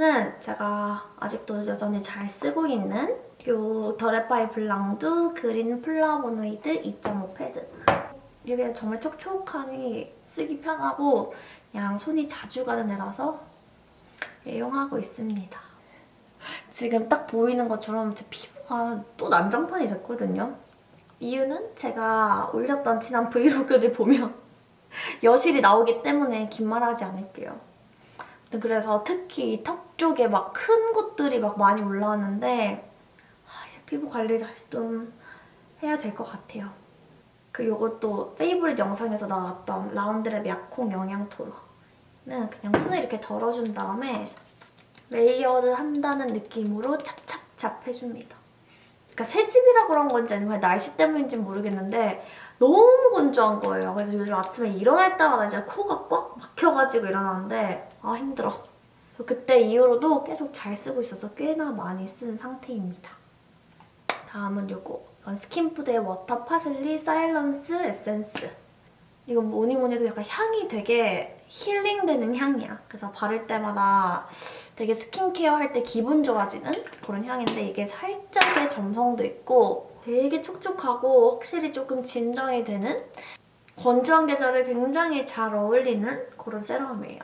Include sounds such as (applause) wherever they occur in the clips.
이 패드는 제가 아직도 여전히 잘 쓰고 있는 이 더레파이 블랑드 그린 플라보노이드 2.5 패드. 이게 정말 촉촉하니 쓰기 편하고 그냥 손이 자주 가는 애라서 애용하고 있습니다. 지금 딱 보이는 것처럼 제 피부가 또 난장판이 됐거든요. 이유는 제가 올렸던 지난 브이로그를 (laughs) 보면 여실히 나오기 때문에 긴 말하지 않을게요. 그래서 특히 턱 쪽에 막 큰 것들이 막 많이 올라왔는데 아, 이제 피부 관리 다시 좀 해야 될 것 같아요. 그리고 이것도 favorite 영상에서 나왔던 라운드랩 약콩 영양 토너는 그냥 손을 이렇게 덜어준 다음에 layered 한다는 느낌으로 찹찹찹 해줍니다. 그러니까 새집이라 그런 건지 아니면 날씨 때문인지 모르겠는데 너무 건조한 거예요. 그래서 요즘 아침에 일어날 때마다 이제 코가 꽉 막혀가지고 일어나는데 아 힘들어. 그때 이후로도 계속 잘 쓰고 있어서 꽤나 많이 쓴 상태입니다. 다음은 요거 스킨푸드의 워터 파슬리 사일런스 에센스 이건 뭐니 뭐니 해도 약간 향이 되게 힐링되는 향이야. 그래서 바를 때마다 되게 스킨케어 할 때 기분 좋아지는 그런 향인데 이게 살짝의 점성도 있고 되게 촉촉하고 확실히 조금 진정이 되는 건조한 계절에 굉장히 잘 어울리는 그런 세럼이에요.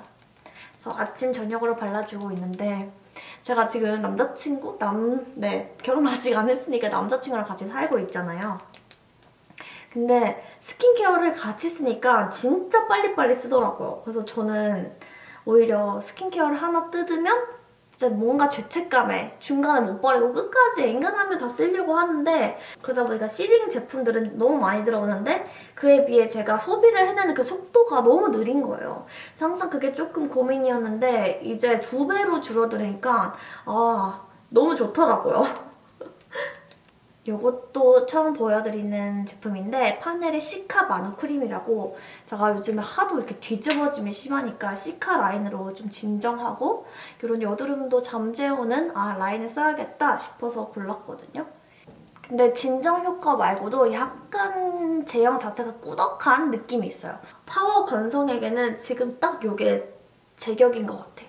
그래서 아침, 저녁으로 발라주고 있는데 제가 지금 남자친구? 남... 네, 결혼 아직 안 했으니까 남자친구랑 같이 살고 있잖아요. 근데 스킨케어를 같이 쓰니까 진짜 빨리빨리 쓰더라고요. 그래서 저는 오히려 스킨케어를 하나 뜯으면 진짜 뭔가 죄책감에 중간에 못 버리고 끝까지 앵간하면 다 쓰려고 하는데 그러다 보니까 시딩 제품들은 너무 많이 들어오는데 그에 비해 제가 소비를 해내는 그 속도가 너무 느린 거예요. 항상 그게 조금 고민이었는데 이제 두 배로 줄어드니까 아 너무 좋더라고요. 이것도 처음 보여드리는 제품인데 파넬의 시카 마누 크림이라고 제가 요즘에 하도 이렇게 뒤집어짐이 심하니까 시카 라인으로 좀 진정하고 이런 여드름도 잠재우는 아 라인을 써야겠다 싶어서 골랐거든요. 근데 진정 효과 말고도 약간 제형 자체가 꾸덕한 느낌이 있어요. 파워 건성에게는 지금 딱 이게 제격인 것 같아요.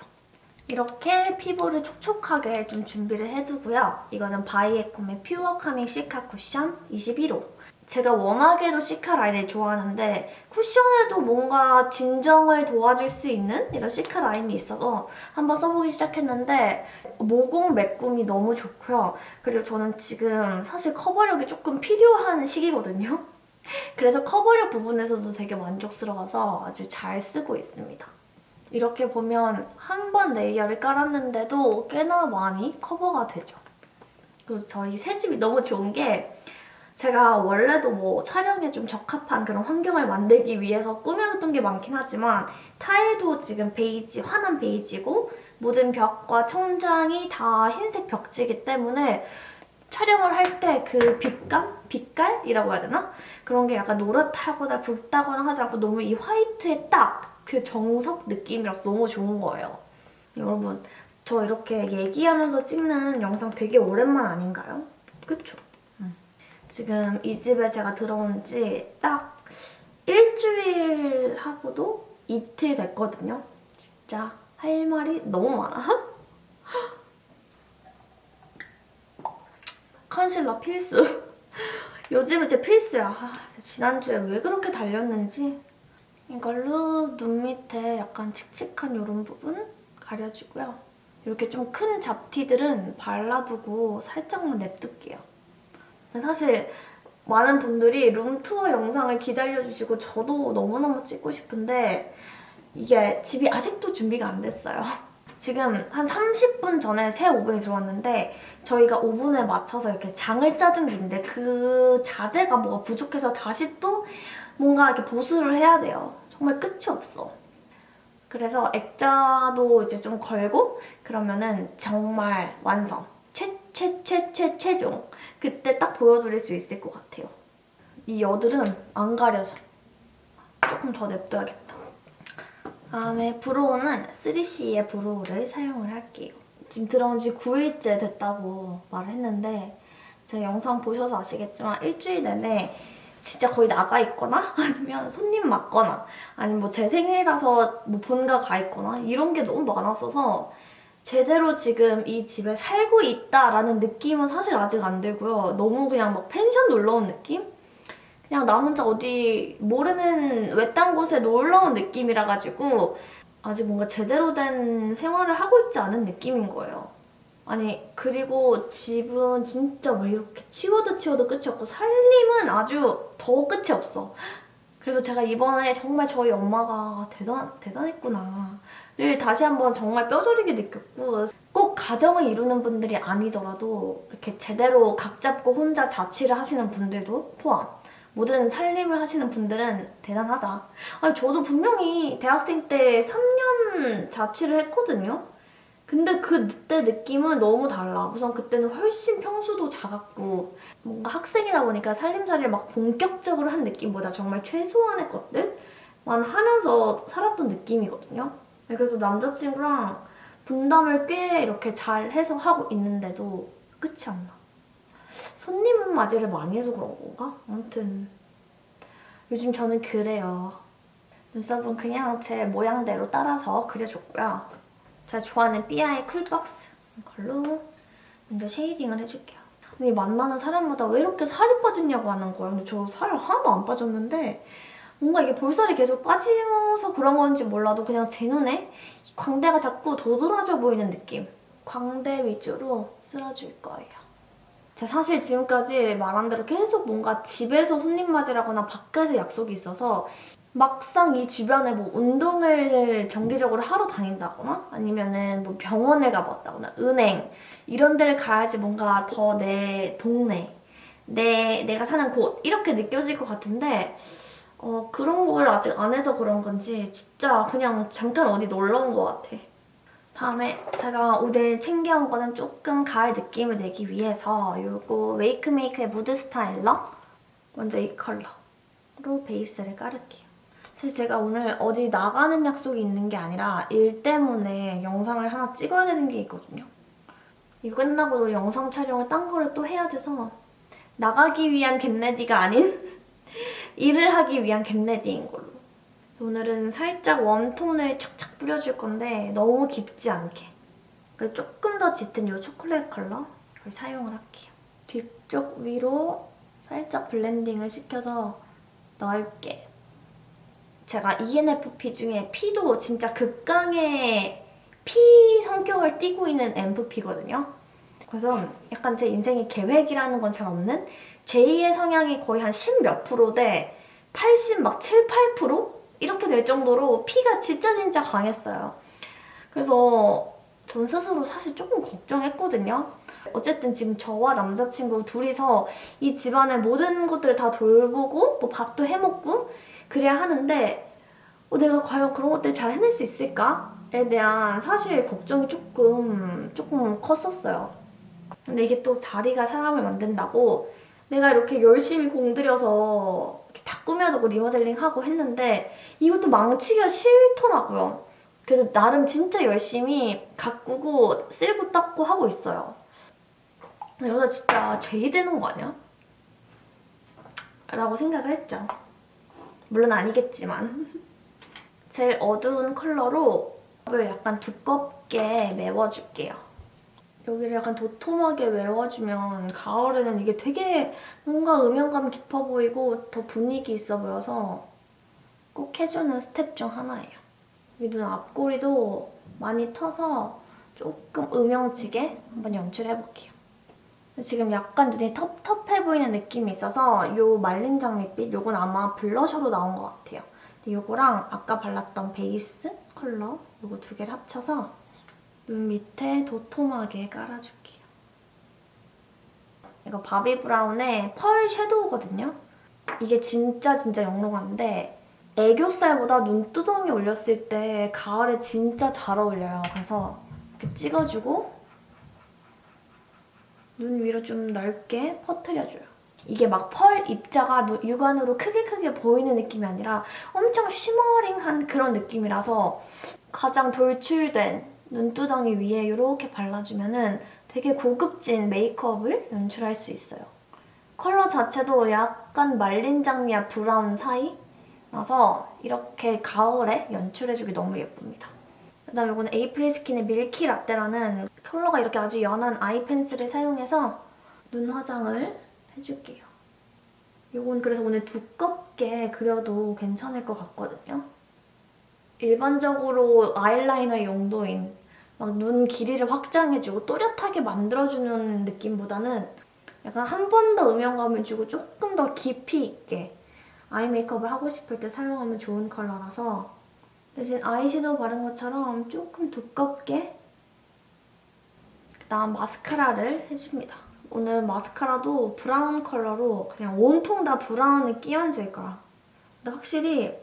이렇게 피부를 촉촉하게 좀 준비를 해두고요. 이거는 바이에콤의 퓨어 카밍 시카 쿠션 21호. 제가 워낙에도 cica 라인을 좋아하는데 쿠션에도 뭔가 진정을 도와줄 수 있는 이런 cica 라인이 있어서 한번 써보기 시작했는데 모공 메꿈이 너무 좋고요. 그리고 저는 지금 사실 커버력이 조금 필요한 시기거든요. (laughs) 그래서 커버력 부분에서도 되게 만족스러워서 아주 잘 쓰고 있습니다. 이렇게 보면 한 번 레이어를 깔았는데도 꽤나 많이 커버가 되죠. 그래서 저희 새 집이 너무 좋은 게 제가 원래도 뭐 촬영에 좀 적합한 그런 환경을 만들기 위해서 꾸며뒀던 게 많긴 하지만 타일도 지금 베이지, 환한 베이지고 모든 벽과 천장이 다 흰색 벽지이기 때문에 촬영을 할 때 그 빛감? 빛깔이라고 해야 되나? 그런 게 약간 노릇하거나 붉다거나 하지 않고 너무 이 화이트에 딱 그 정석 느낌이라서 너무 좋은 거예요. 여러분 저 이렇게 얘기하면서 찍는 영상 되게 오랜만 아닌가요? 그쵸? 음. 지금 이 집에 제가 들어온 지 딱 일주일 하고도 이틀 됐거든요. 진짜 할 말이 너무 많아. (laughs) 컨실러 필수. (laughs) 요즘은 제 필수야. 아, 지난주에 왜 그렇게 달렸는지 이걸로 눈 밑에 약간 칙칙한 이런 부분 가려주고요. 이렇게 좀 큰 잡티들은 발라두고 살짝만 냅둘게요. 사실 많은 분들이 룸투어 영상을 기다려주시고 저도 너무너무 찍고 싶은데 이게 집이 아직도 준비가 안 됐어요. 지금 한 30분 전에 새 오븐이 들어왔는데 저희가 오븐에 맞춰서 이렇게 장을 짜둔 게 있는데 그 자재가 뭐가 부족해서 다시 또 뭔가 이렇게 보수를 해야 돼요. 정말 끝이 없어. 그래서 액자도 이제 좀 걸고 그러면은 정말 완성. 최, 최, 최, 최, 최종. 그때 딱 보여드릴 수 있을 것 같아요. 이 여드름 안 가려져. 조금 더 냅둬야겠다. 다음에 브로우는 3CE의 브로우를 사용을 할게요. 지금 들어온 지 9일째 됐다고 말을 했는데 제가 영상 보셔서 아시겠지만 일주일 내내 진짜 거의 나가 있거나 (laughs) 아니면 손님 맞거나 아니면 뭐 제 생일이라서 뭐 본가 가 있거나 이런 게 너무 많았어서 제대로 지금 이 집에 살고 있다라는 느낌은 사실 아직 안 들고요. 너무 그냥 막 펜션 놀러 온 느낌? 그냥 나 혼자 어디 모르는 외딴 곳에 놀러 온 느낌이라 가지고 아직 뭔가 제대로 된 생활을 하고 있지 않은 느낌인 거예요. 아니 그리고 집은 진짜 왜 이렇게 치워도 치워도 끝이 없고 살림은 아주 더 끝이 없어. 그래서 제가 이번에 정말 저희 엄마가 대단, 대단했구나. 를 다시 한번 정말 뼈저리게 느꼈고 꼭 가정을 이루는 분들이 아니더라도 이렇게 제대로 각 잡고 혼자 자취를 하시는 분들도 포함 모든 살림을 하시는 분들은 대단하다. 아니 저도 분명히 대학생 때 3년 자취를 했거든요. 근데 그때 느낌은 너무 달라. 우선 그때는 훨씬 평수도 작았고 뭔가 학생이다 보니까 살림살이를 막 본격적으로 한 느낌보다 정말 최소한의 것들만 하면서 살았던 느낌이거든요. 네, 그래서 남자친구랑 분담을 꽤 이렇게 잘 해서 하고 있는데도 끝이 안 나. 손님은 맞이를 많이 해서 그런 건가? 아무튼 요즘 저는 그래요. 눈썹은 그냥 제 모양대로 따라서 그려줬고요. 제가 좋아하는 삐아의 쿨박스 이걸로 먼저 쉐이딩을 해줄게요. 근데 만나는 사람마다 왜 이렇게 살이 빠졌냐고 하는 거예요. 근데 저 살 하나도 안 빠졌는데 뭔가 이게 볼살이 계속 빠지면서 그런 건지 몰라도 그냥 제 눈에 이 광대가 자꾸 도드라져 보이는 느낌. 광대 위주로 쓸어줄 거예요. 제가 사실 지금까지 말한 대로 계속 뭔가 집에서 손님 맞이라거나 밖에서 약속이 있어서 막상 이 주변에 뭐 운동을 정기적으로 하러 다닌다거나 아니면은 뭐 병원에 가봤다거나 은행 이런 데를 가야지 뭔가 더 내 동네 내 내가 사는 곳 이렇게 느껴질 것 같은데 어, 그런 걸 아직 안 해서 그런 건지 진짜 그냥 잠깐 어디 놀러 온 것 같아. 다음에 제가 오늘 챙겨온 거는 조금 가을 느낌을 내기 위해서 이거 웨이크메이크의 무드 스타일러 먼저 이 컬러로 베이스를 깔을게요. 사실 제가 오늘 어디 나가는 약속이 있는 게 아니라 일 때문에 영상을 하나 찍어야 되는 게 있거든요. 이거 끝나고 영상 촬영을 딴 거를 또 해야 돼서 나가기 위한 get ready가 아닌 (laughs) 일을 하기 위한 get ready인 걸로. 오늘은 살짝 warm tone을 착착 뿌려줄 건데 너무 깊지 않게. 조금 더 짙은 이 초콜릿 컬러 를 사용을 할게요. 뒤쪽 위로 살짝 blending을 시켜서 넓게. 제가 ENFP 중에 P도 진짜 극강의 P 성격을 띠고 있는 MFP거든요. 그래서 약간 제 인생에 계획이라는 건 잘 없는 제2의 성향이 거의 한 10 몇 프로대 80 막 7, 8% 이렇게 될 정도로 피가 진짜 진짜 강했어요. 그래서 전 스스로 사실 조금 걱정했거든요. 어쨌든 지금 저와 남자친구 둘이서 이 집안의 모든 것들을 다 돌보고 뭐 밥도 해먹고 그래야 하는데 어, 내가 과연 그런 것들 잘 해낼 수 있을까에 대한 사실 걱정이 조금 조금 컸었어요. 근데 이게 또 자리가 사람을 만든다고 내가 이렇게 열심히 공들여서 꾸며두고 리모델링하고 했는데 이것도 망치기가 싫더라고요. 그래서 나름 진짜 열심히 가꾸고 쓸고 닦고 하고 있어요. 이러다 진짜 죄이 되는 거 아니야? 라고 생각을 했죠. 물론 아니겠지만. (laughs) 제일 어두운 컬러로 약간 두껍게 메워줄게요. 여기를 약간 도톰하게 메워주면 가을에는 이게 되게 뭔가 음영감 깊어 보이고 더 분위기 있어 보여서 꼭 해주는 스텝 중 하나예요. 여기 눈 앞꼬리도 많이 터서 조금 음영지게 한번 연출해볼게요. 지금 약간 눈이 텁텁해 보이는 느낌이 있어서 이 말린 장밋빛 이건 아마 블러셔로 나온 것 같아요. 이거랑 아까 발랐던 베이스 컬러 이거 두 개를 합쳐서 눈 밑에 도톰하게 깔아줄게요. 이거 바비 브라운의 펄 섀도우거든요. 이게 진짜 진짜 영롱한데 애교살보다 눈두덩이 올렸을 때 가을에 진짜 잘 어울려요. 그래서 이렇게 찍어주고 눈 위로 좀 넓게 퍼트려줘요. 이게 막 펄 입자가 육안으로 크게 크게 보이는 느낌이 아니라 엄청 쉬머링한 그런 느낌이라서 가장 돌출된 눈두덩이 위에 이렇게 발라주면 은 되게 고급진 메이크업을 연출할 수 있어요. 컬러 자체도 약간 말린 장미와 브라운 사이라서 이렇게 가을에 연출해주기 너무 예쁩니다. 그다음에 이거는 에이프릴 스킨의 밀키 라떼라는 컬러가 이렇게 아주 연한 아이 펜슬을 사용해서 눈 화장을 해줄게요. 이건 그래서 오늘 두껍게 그려도 괜찮을 것 같거든요. 일반적으로 아이라이너 용도인 막 눈 길이를 확장해주고 또렷하게 만들어주는 느낌보다는 약간 한 번 더 음영감을 주고 조금 더 깊이 있게 아이 메이크업을 하고 싶을 때 사용하면 좋은 컬러라서 대신 아이섀도우 바른 것처럼 조금 두껍게 그다음 마스카라를 해줍니다. 오늘 마스카라도 브라운 컬러로 그냥 온통 다 브라운을 끼얹을 거야. 근데 확실히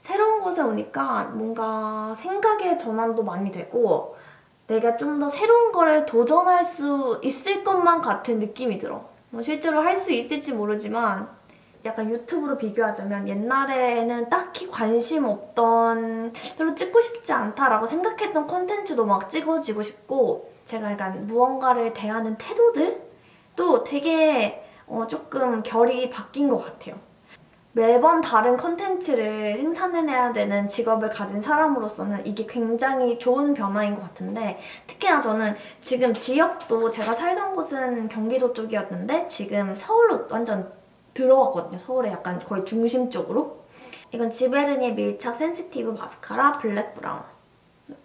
새로운 곳에 오니까 뭔가 생각의 전환도 많이 되고 내가 좀 더 새로운 거를 도전할 수 있을 것만 같은 느낌이 들어. 뭐 실제로 할 수 있을지 모르지만 약간 유튜브로 비교하자면 옛날에는 딱히 관심 없던 별로 찍고 싶지 않다라고 생각했던 콘텐츠도 막 찍어지고 싶고 제가 약간 무언가를 대하는 태도들도 되게 어, 조금 결이 바뀐 것 같아요. 매번 다른 콘텐츠를 생산해내야 되는 직업을 가진 사람으로서는 이게 굉장히 좋은 변화인 것 같은데 특히나 저는 지금 지역도 제가 살던 곳은 경기도 쪽이었는데 지금 서울로 완전 들어왔거든요. 서울에 약간 거의 중심 쪽으로. 이건 지베르니의 밀착 센시티브 마스카라 블랙 브라운.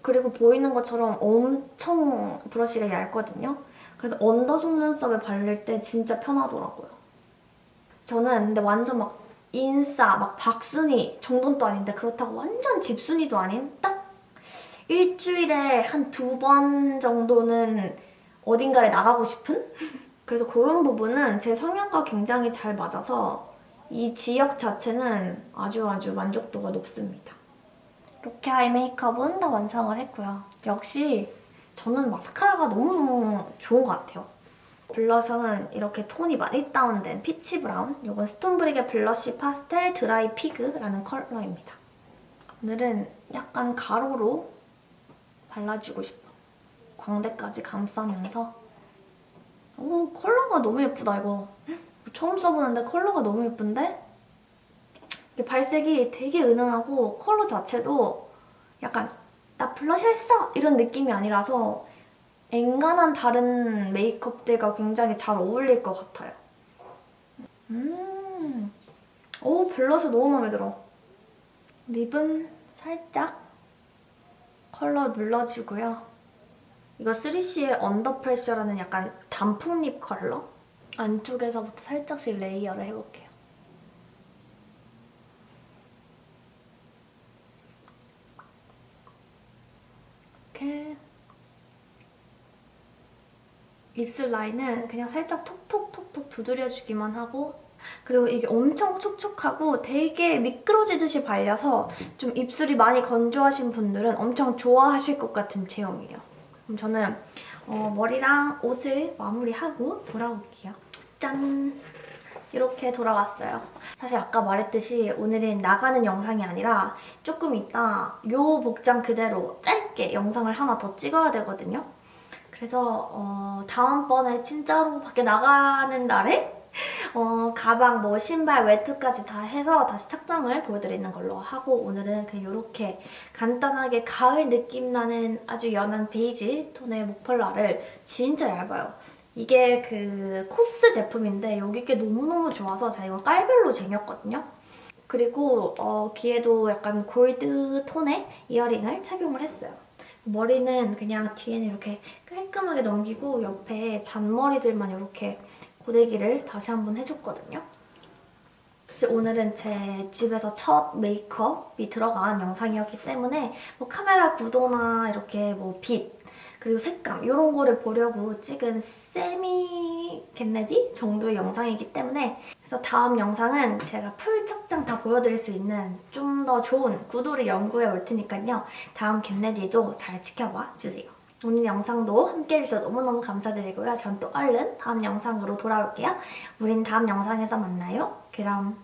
그리고 보이는 것처럼 엄청 브러쉬가 얇거든요. 그래서 under 속눈썹에 바를 때 진짜 편하더라고요. 저는 근데 완전 막 인싸, 막 밖순이 정도는 아닌데 그렇다고 완전 집순이도 아닌 딱 일주일에 한 두 번 정도는 어딘가에 나가고 싶은? (laughs) 그래서 그런 부분은 제 성향과 굉장히 잘 맞아서 이 지역 자체는 아주 아주 만족도가 높습니다. 이렇게 아이 메이크업은 다 완성을 했고요. 역시 저는 마스카라가 너무너무 좋은 것 같아요. 블러셔는 이렇게 톤이 많이 다운된 peach brown 이건 스톤브릭의 블러쉬 파스텔 드라이 피그라는 컬러입니다. 오늘은 약간 가로로 발라주고 싶어. 광대까지 감싸면서 오 컬러가 너무 예쁘다 이거. 처음 써보는데 컬러가 너무 예쁜데? 발색이 되게 은은하고 컬러 자체도 약간 나 블러셔 했어! 이런 느낌이 아니라서 엔간한 다른 메이크업들과 굉장히 잘 어울릴 것 같아요. 음, 오 블러셔 너무 마음에 들어. 립은 살짝 컬러 눌러주고요. 이거 3CE의 언더 프레셔라는 약간 단풍 립 컬러? 안쪽에서부터 살짝씩 레이어를 해볼게요. 이렇게 입술 라인은 그냥 살짝 톡톡톡톡 두드려주기만 하고 그리고 이게 엄청 촉촉하고 되게 미끄러지듯이 발려서 좀 입술이 많이 건조하신 분들은 엄청 좋아하실 것 같은 제형이에요. 그럼 저는 어, 머리랑 옷을 마무리하고 돌아올게요. 짠! 이렇게 돌아왔어요. 사실 아까 말했듯이 오늘은 나가는 영상이 아니라 조금 이따 이 복장 그대로 짧게 영상을 하나 더 찍어야 되거든요. 그래서 어, 다음번에 진짜로 밖에 나가는 날에 어, 가방, 뭐 신발, 외투까지 다 해서 다시 착장을 보여드리는 걸로 하고 오늘은 그냥 이렇게 간단하게 가을 느낌 나는 아주 연한 베이지 톤의 목폴라를 진짜 얇아요. 이게 그 코스 제품인데 여기 게 너무너무 좋아서 제가 이거 깔별로 쟁였거든요. 그리고 어, 귀에도 약간 골드 톤의 이어링을 착용을 했어요. 머리는 그냥 뒤에는 이렇게 깔끔하게 넘기고 옆에 잔머리들만 이렇게 고데기를 다시 한번 해줬거든요. 사실 오늘은 제 집에서 첫 메이크업이 들어간 영상이었기 때문에 뭐 카메라 구도나 이렇게 뭐 빛, 그리고 색감 이런 거를 보려고 찍은 semi get ready 정도의 영상이기 때문에 그래서 다음 영상은 제가 full 착장 다 보여드릴 수 있는 좀 더 좋은 구도를 연구해 올 테니까요. 다음 get ready도 잘 지켜봐 주세요. 오늘 영상도 함께 해주셔서 너무너무 감사드리고요. 전 또 얼른 다음 영상으로 돌아올게요. 우린 다음 영상에서 만나요. 그럼